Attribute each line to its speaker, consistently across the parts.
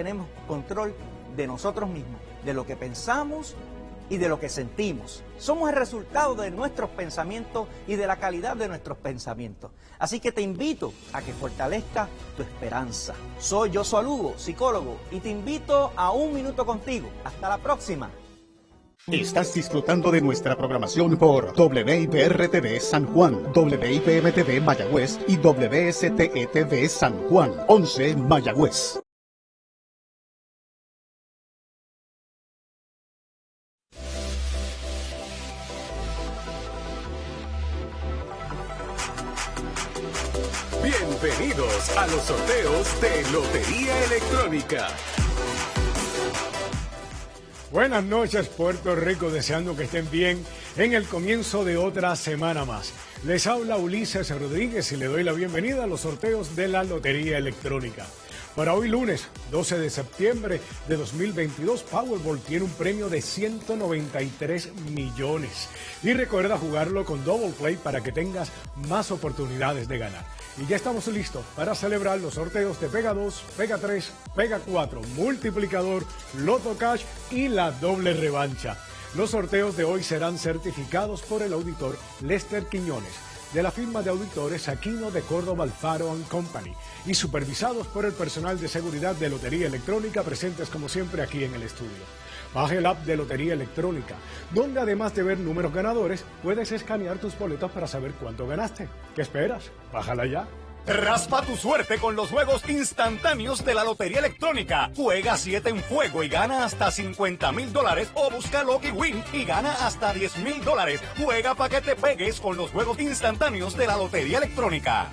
Speaker 1: tenemos control de nosotros mismos, de lo que pensamos y de lo que sentimos. Somos el resultado de nuestros pensamientos y de la calidad de nuestros pensamientos. Así que te invito a que fortalezca tu esperanza. Soy yo Lugo, psicólogo, y te invito a un minuto contigo. Hasta la próxima.
Speaker 2: Estás disfrutando de nuestra programación por WIPR-TV San Juan, WIPM-TV Mayagüez y WSTE-TV San Juan, 11 Mayagüez.
Speaker 3: Bienvenidos a los sorteos de Lotería Electrónica.
Speaker 4: Buenas noches Puerto Rico, deseando que estén bien en el comienzo de otra semana más. Les habla Ulises Rodríguez y le doy la bienvenida a los sorteos de la Lotería Electrónica. Para hoy lunes 12 de septiembre de 2022, Powerball tiene un premio de 193 millones. Y recuerda jugarlo con Double Play para que tengas más oportunidades de ganar. Y ya estamos listos para celebrar los sorteos de Pega 2, Pega 3, Pega 4, Multiplicador, Loto Cash y la doble revancha. Los sorteos de hoy serán certificados por el auditor Lester Quiñones de la firma de auditores Aquino de Córdoba Alfaro Company y supervisados por el personal de seguridad de Lotería Electrónica presentes como siempre aquí en el estudio. Baje el app de Lotería Electrónica, donde además de ver números ganadores, puedes escanear tus boletos para saber cuánto ganaste. ¿Qué esperas? Bájala ya.
Speaker 3: Raspa tu suerte con los juegos instantáneos de la Lotería Electrónica. Juega 7 en juego y gana hasta 50 mil dólares o busca Lucky Win y gana hasta 10 mil dólares. Juega para que te pegues con los juegos instantáneos de la Lotería Electrónica.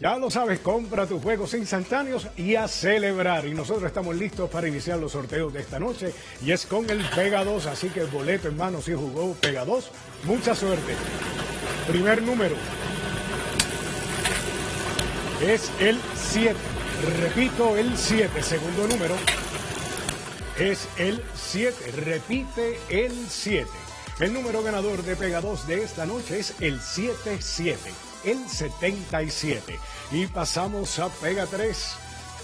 Speaker 4: Ya lo sabes, compra tus juegos instantáneos y a celebrar. Y nosotros estamos listos para iniciar los sorteos de esta noche. Y es con el Pega 2, así que el boleto en mano si jugó Pega 2. Mucha suerte. Primer número es el 7. Repito, el 7. Segundo número es el 7. Repite el 7. El número ganador de Pega 2 de esta noche es el 77 el 77. Y pasamos a Pega 3.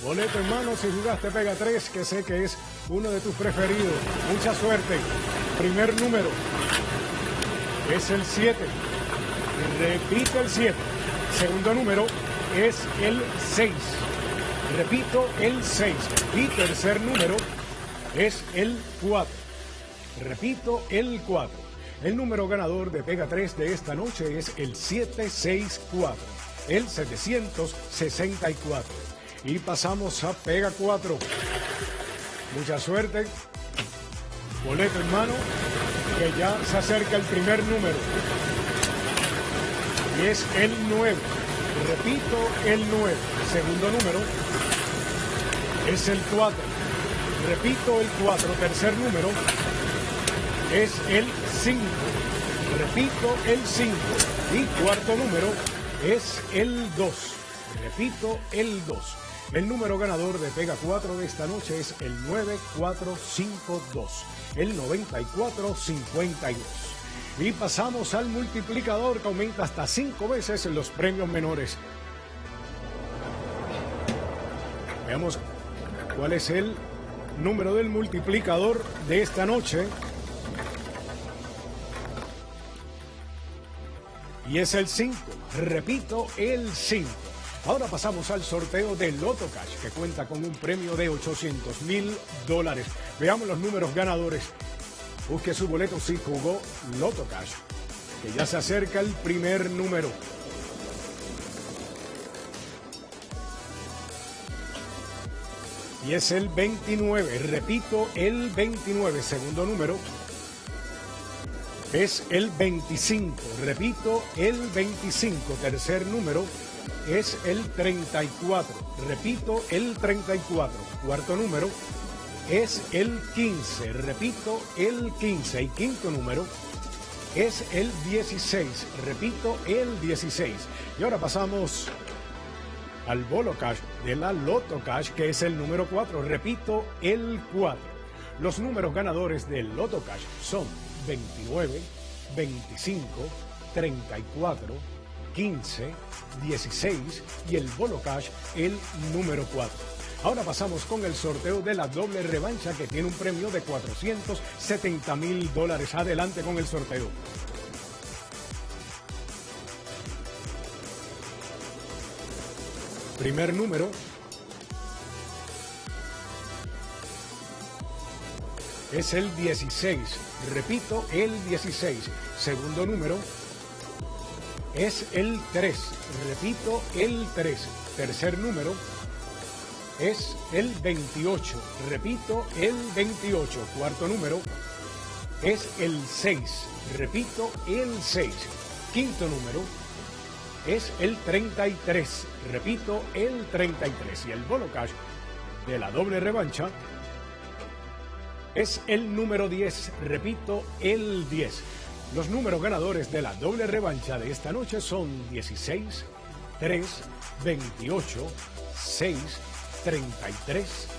Speaker 4: Boleto en mano si jugaste Pega 3, que sé que es uno de tus preferidos. Mucha suerte. Primer número es el 7. Repito el 7. Segundo número es el 6. Repito el 6. Y tercer número es el 4. Repito el 4. El número ganador de Pega 3 de esta noche es el 764, el 764. Y pasamos a Pega 4. Mucha suerte. Boleto en mano, que ya se acerca el primer número. Y es el 9. Repito, el 9. Segundo número es el 4. Repito, el 4. Tercer número es el 5. Repito, el 5. Y cuarto número es el 2. Repito, el 2. El número ganador de Pega 4 de esta noche es el 9452, el 9452. Y pasamos al multiplicador que aumenta hasta 5 veces los premios menores. Veamos cuál es el número del multiplicador de esta noche. y es el 5. Repito, el 5. Ahora pasamos al sorteo de Loto Cash, que cuenta con un premio de 800 mil dólares. Veamos los números ganadores. Busque su boleto si jugó Loto Cash, que ya se acerca el primer número. Y es el 29. Repito, el 29. Segundo número es el 25. Repito, el 25. Tercer número es el 34. Repito, el 34. Cuarto número es el 15. Repito, el 15. Y quinto número es el 16. Repito, el 16. Y ahora pasamos al Bolo Cash de la Loto Cash, que es el número 4. Repito, el 4. Los números ganadores del Loto Cash son 29, 25, 34, 15, 16 y el bono cash el número 4. Ahora pasamos con el sorteo de la doble revancha que tiene un premio de 470 mil dólares. Adelante con el sorteo. Primer número. Es el 16. Repito, el 16. Segundo número es el 3. Repito, el 3. Tercer número es el 28. Repito, el 28. Cuarto número es el 6. Repito, el 6. Quinto número es el 33. Repito, el 33. Y el bono cash de la doble revancha es el número 10. Repito, el 10. Los números ganadores de la doble revancha de esta noche son 16, 3, 28, 6, 33